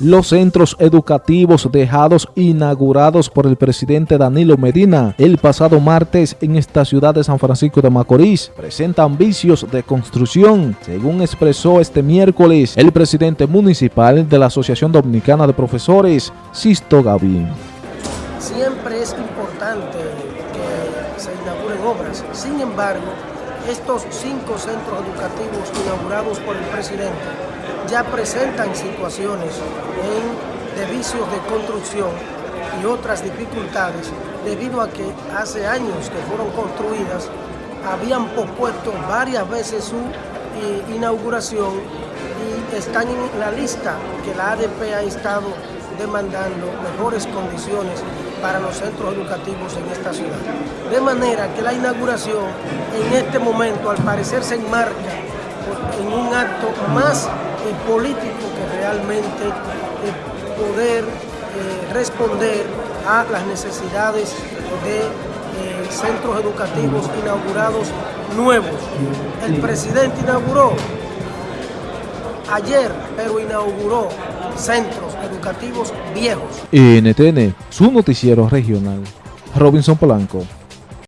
Los centros educativos dejados inaugurados por el presidente Danilo Medina el pasado martes en esta ciudad de San Francisco de Macorís presentan vicios de construcción, según expresó este miércoles el presidente municipal de la Asociación Dominicana de Profesores, Sisto Gavín. Siempre es importante que se inauguren obras, sin embargo, estos cinco centros educativos inaugurados por el presidente ya presentan situaciones de vicios de construcción y otras dificultades debido a que hace años que fueron construidas habían pospuesto varias veces su eh, inauguración y están en la lista que la ADP ha estado demandando mejores condiciones para los centros educativos en esta ciudad. De manera que la inauguración en este momento al parecer se enmarca en un acto más eh, político que realmente eh, poder eh, responder a las necesidades de centros educativos inaugurados nuevos. El presidente inauguró ayer, pero inauguró centros educativos viejos. NTN, su noticiero regional. Robinson Polanco.